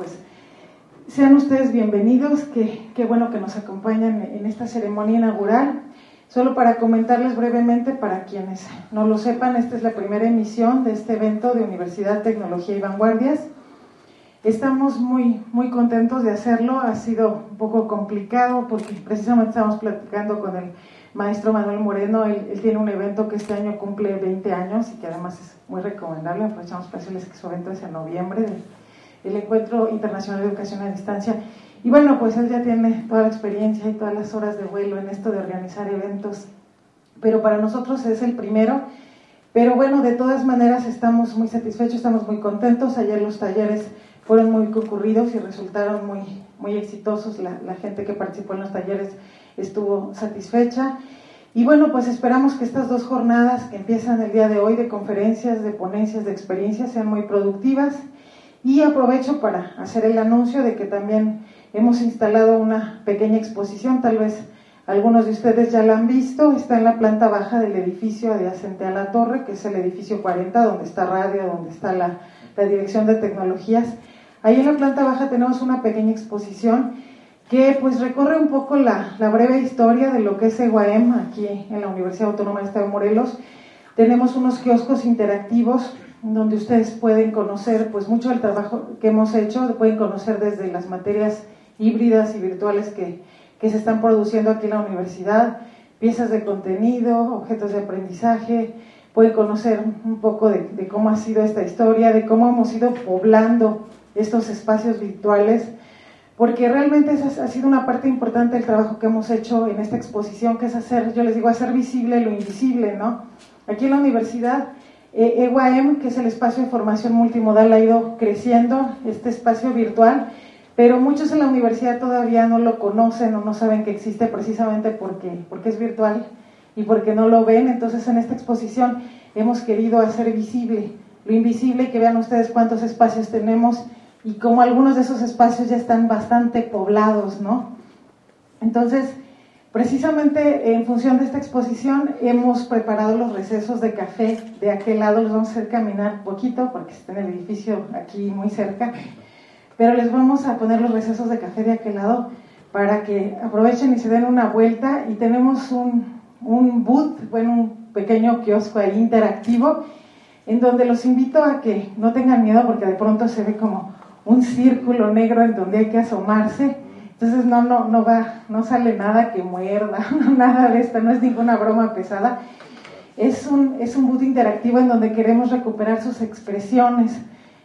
pues sean ustedes bienvenidos, qué bueno que nos acompañan en esta ceremonia inaugural. Solo para comentarles brevemente, para quienes no lo sepan, esta es la primera emisión de este evento de Universidad, Tecnología y Vanguardias. Estamos muy, muy contentos de hacerlo, ha sido un poco complicado porque precisamente estamos platicando con el maestro Manuel Moreno, él, tiene un evento que este año cumple 20 años y que además es muy recomendable, aprovechamos para decirles que su evento es en noviembre, el Encuentro Internacional de Educación a Distancia y bueno, pues él ya tiene toda la experiencia y todas las horas de vuelo en esto de organizar eventos, pero para nosotros es el primero. Pero bueno, de todas maneras estamos muy satisfechos, estamos muy contentos. Ayer los talleres fueron muy concurridos y resultaron muy, muy exitosos. La, la gente que participó en los talleres estuvo satisfecha. Y bueno, pues esperamos que estas dos jornadas que empiezan el día de hoy de conferencias, de ponencias, de experiencias sean muy productivas. Y aprovecho para hacer el anuncio de que también hemos instalado una pequeña exposición, tal vez algunos de ustedes ya la han visto, está en la planta baja del edificio adyacente a la torre, que es el edificio 40, donde está radio, donde está la, dirección de tecnologías. Ahí en la planta baja tenemos una pequeña exposición que pues recorre un poco la, la breve historia de lo que es EGUAEM aquí en la Universidad Autónoma de Estado de Morelos. Tenemos unos kioscos interactivos donde ustedes pueden conocer pues mucho del trabajo que hemos hecho, pueden conocer desde las materias híbridas y virtuales que, se están produciendo aquí en la universidad, piezas de contenido, objetos de aprendizaje, pueden conocer un poco de, cómo ha sido esta historia, de cómo hemos ido poblando estos espacios virtuales, porque realmente esa ha sido una parte importante del trabajo que hemos hecho en esta exposición, que es hacer, yo les digo, hacer visible lo invisible, ¿no? Aquí en la universidad, eh, EYM, que es el espacio de formación multimodal, ha ido creciendo, este espacio virtual, pero muchos en la universidad todavía no lo conocen o no saben que existe precisamente porque, porque es virtual y porque no lo ven. Entonces en esta exposición hemos querido hacer visible lo invisible y que vean ustedes cuántos espacios tenemos y cómo algunos de esos espacios ya están bastante poblados, ¿no? Entonces, precisamente en función de esta exposición hemos preparado los recesos de café de aquel lado, los vamos a hacer caminar poquito porque está en el edificio aquí muy cerca. Pero les vamos a poner los recesos de café de aquel lado para que aprovechen y se den una vuelta. Y tenemos un, un boot, bueno, un pequeño kiosco interactivo en donde los invito a que no tengan miedo porque de pronto se ve como un círculo negro en donde hay que asomarse. Entonces no, no, no va, no sale nada que muerda, nada de esto, no es ninguna broma pesada. Es un, es un boot interactivo en donde queremos recuperar sus expresiones,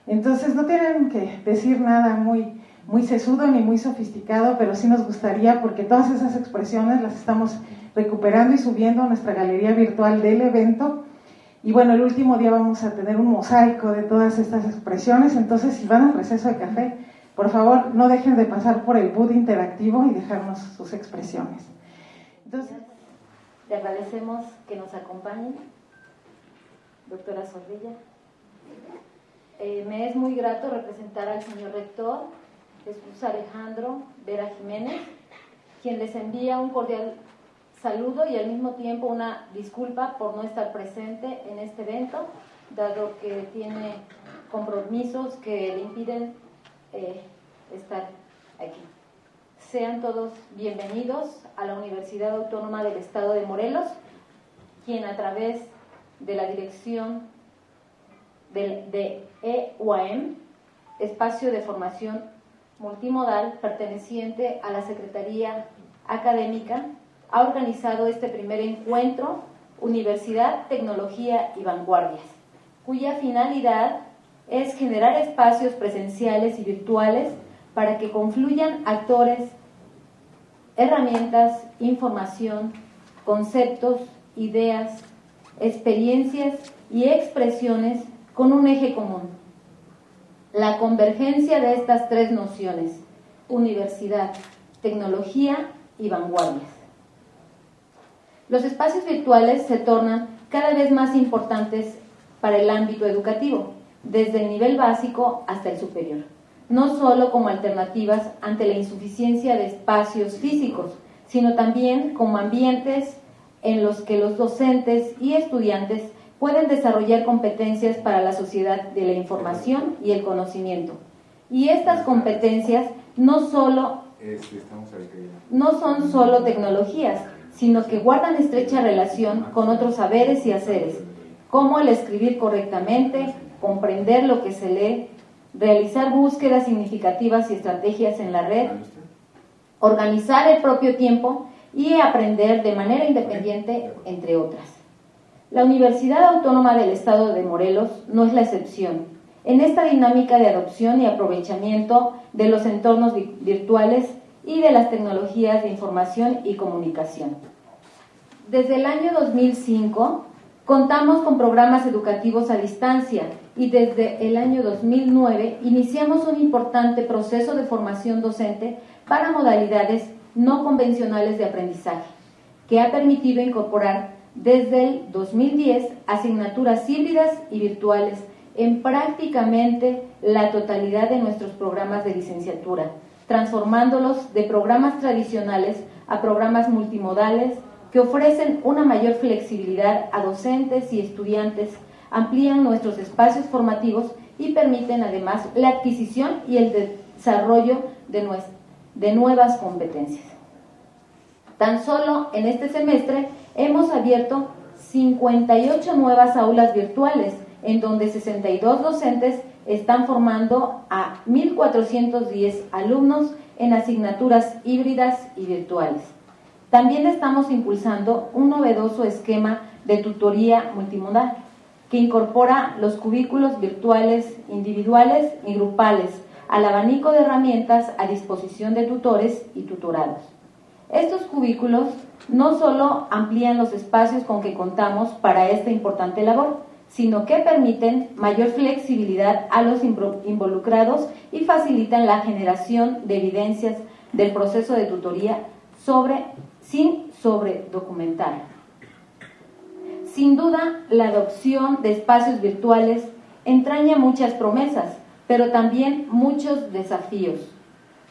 entonces no tienen que decir nada muy, muy sesudo ni muy sofisticado, pero sí nos gustaría porque todas esas expresiones las estamos recuperando y subiendo a nuestra galería virtual del evento. Y bueno, el último día vamos a tener un mosaico de todas estas expresiones, entonces si van al receso de café, por favor no dejen de pasar por el boot interactivo y dejarnos sus expresiones. Entonces, le agradecemos que nos acompañen, doctora Zorrilla. Eh, me es muy grato representar al señor rector, Jesús Alejandro Vera Jiménez, quien les envía un cordial saludo y al mismo tiempo una disculpa por no estar presente en este evento, dado que tiene compromisos que le impiden eh, estar aquí. Sean todos bienvenidos a la Universidad Autónoma del Estado de Morelos, quien a través de la Dirección de EUAM, espacio de formación multimodal perteneciente a la Secretaría Académica, ha organizado este primer encuentro Universidad, Tecnología y Vanguardias, cuya finalidad es generar espacios presenciales y virtuales para que confluyan actores, herramientas, información, conceptos, ideas, experiencias y expresiones con un eje común, la convergencia de estas tres nociones, universidad, tecnología y vanguardias. Los espacios virtuales se tornan cada vez más importantes para el ámbito educativo, desde el nivel básico hasta el superior, no solo como alternativas ante la insuficiencia de espacios físicos, sino también como ambientes en los que los docentes y estudiantes pueden desarrollar competencias para la sociedad de la información y el conocimiento, Y estas competencias no solo no son solo tecnologías, sino que guardan estrecha relación con otros saberes y haceres, como el escribir correctamente, comprender lo que se lee, realizar búsquedas significativas y estrategias en la red, organizar el propio tiempo y aprender de manera independiente, entre otras. La Universidad Autónoma del Estado de Morelos no es la excepción. En esta dinámica de adopción y aprovechamiento de los entornos virtuales y de las tecnologías de información y comunicación. Desde el año 2005 contamos con programas educativos a distancia y desde el año 2009 iniciamos un importante proceso de formación docente para modalidades no convencionales de aprendizaje, que ha permitido incorporar desde el 2010 asignaturas híbridas y virtuales en prácticamente la totalidad de nuestros programas de licenciatura, transformándolos de programas tradicionales a programas multimodales que ofrecen una mayor flexibilidad a docentes y estudiantes, amplían nuestros espacios formativos y permiten además la adquisición y el desarrollo de, de nuevas competencias. Tan solo en este semestre hemos abierto 58 nuevas aulas virtuales, en donde 62 docentes están formando a 1.410 alumnos en asignaturas híbridas y virtuales. También estamos impulsando un novedoso esquema de tutoría multimodal que incorpora los cubículos virtuales individuales y grupales al abanico de herramientas a disposición de tutores y tutorados. Estos cubículos no solo amplían los espacios con que contamos para esta importante labor, sino que permiten mayor flexibilidad a los involucrados y facilitan la generación de evidencias del proceso de tutoría sobre, sin sobredocumentar. Sin duda, la adopción de espacios virtuales entraña muchas promesas, pero también muchos desafíos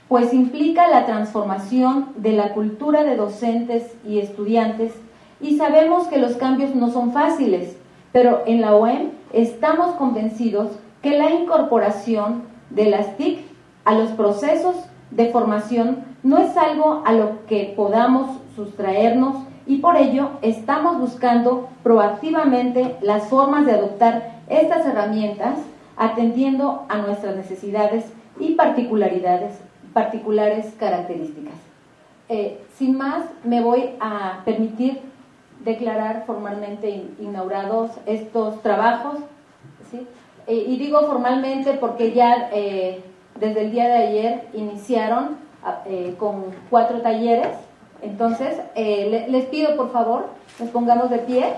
pues implica la transformación de la cultura de docentes y estudiantes y sabemos que los cambios no son fáciles, pero en la OEM estamos convencidos que la incorporación de las TIC a los procesos de formación no es algo a lo que podamos sustraernos y por ello estamos buscando proactivamente las formas de adoptar estas herramientas atendiendo a nuestras necesidades y particularidades particulares características. Eh, sin más, me voy a permitir declarar formalmente inaugurados estos trabajos. Eh, y digo formalmente porque ya eh, desde el día de ayer iniciaron con cuatro talleres. Entonces, les pido por favor, nos pongamos de pie.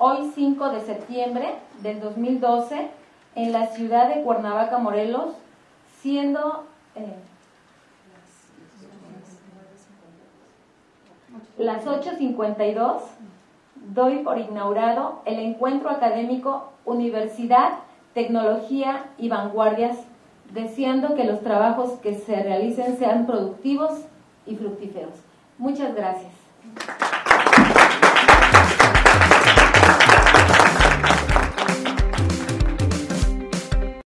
hoy 5 de septiembre del 2012 en la ciudad de Cuernavaca, Morelos, siendo eh, las 8.52, doy por inaugurado el encuentro académico Universidad, Tecnología y Vanguardias, deseando que los trabajos que se realicen sean productivos y fructíferos. Muchas gracias.